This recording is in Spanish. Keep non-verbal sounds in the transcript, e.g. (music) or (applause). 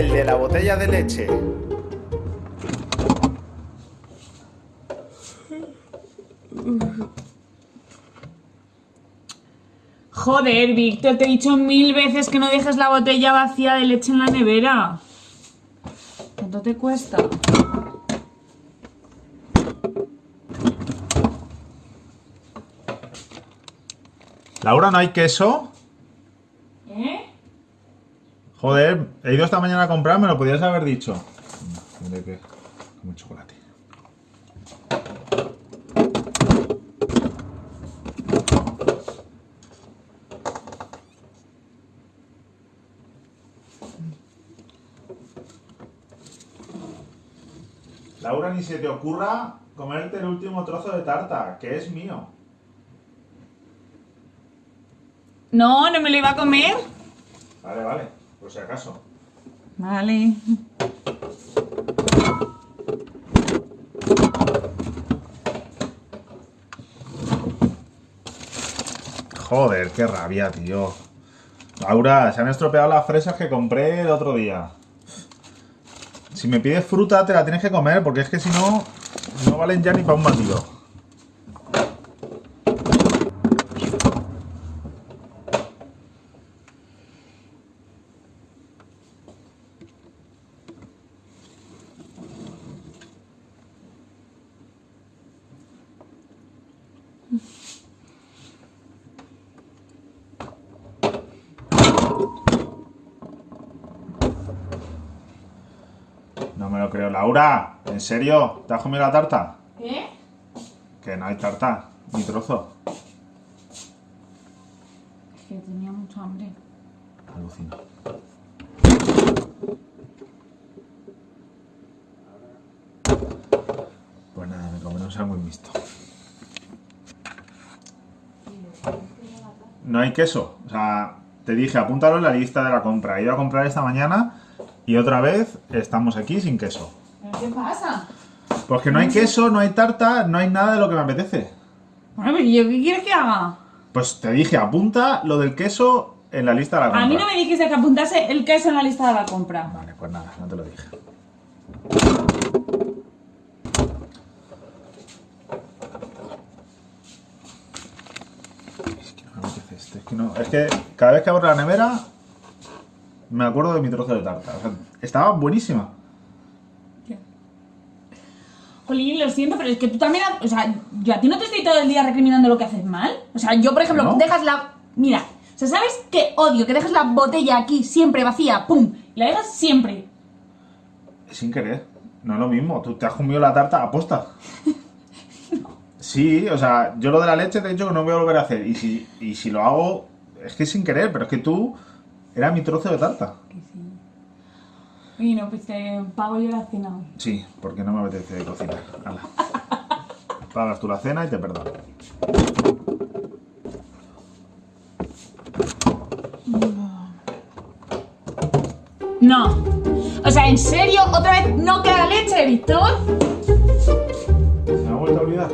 el de la botella de leche. Joder, Víctor, te he dicho mil veces que no dejes la botella vacía de leche en la nevera. ¿Cuánto te cuesta? Laura, ¿no hay queso? Joder, he ido esta mañana a comprar, me lo podías haber dicho. Tendré que comer chocolate. Laura, ni se te ocurra comerte el último trozo de tarta, que es mío. No, no me lo iba a comer. Vale, vale, por si acaso. Vale. Joder, qué rabia, tío. Laura, se han estropeado las fresas que compré el otro día. Si me pides fruta, te la tienes que comer, porque es que si no, no valen ya ni para un batido. No me lo creo. Laura, ¿en serio? ¿Te has comido la tarta? ¿Qué? Que no hay tarta, ni trozo. Es que tenía mucha hambre. Alucino. Pues nada, me comeré un sándwich mixto. No hay queso. O sea, te dije, apúntalo en la lista de la compra. He ido a comprar esta mañana y otra vez estamos aquí sin queso. ¿Pero qué pasa? Pues que no hay queso, no hay tarta, no hay nada de lo que me apetece. Bueno, pero ¿yo qué quieres que haga? Pues te dije, apunta lo del queso en la lista de la compra. A mí no me dijiste que apuntase el queso en la lista de la compra. Vale, pues nada, no te lo dije. Es que no me apetece este. Es que, no, es que cada vez que abro la nevera me acuerdo de mi trozo de tarta. O sea, estaba buenísima. Jolín, lo siento, pero es que tú también... O sea, yo a ti no te estoy todo el día recriminando lo que haces mal. O sea, yo, por ejemplo, ¿No? dejas la... Mira, o sea, ¿sabes qué odio? Que dejas la botella aquí siempre vacía, pum, y la dejas siempre. Sin querer. No es lo mismo. Tú te has comido la tarta aposta. (laughs) Sí, o sea, yo lo de la leche te he dicho que no voy a volver a hacer. Y si, y si lo hago, es que sin querer, pero es que tú era mi trozo de tarta. Que sí. Y no, pues te pago yo la cena. Sí, porque no me apetece cocinar. Hala. (laughs) Pagas tú la cena y te perdono. No. O sea, ¿en serio? ¿Otra vez no queda leche, Víctor? ¿Se me ha vuelto a olvidar?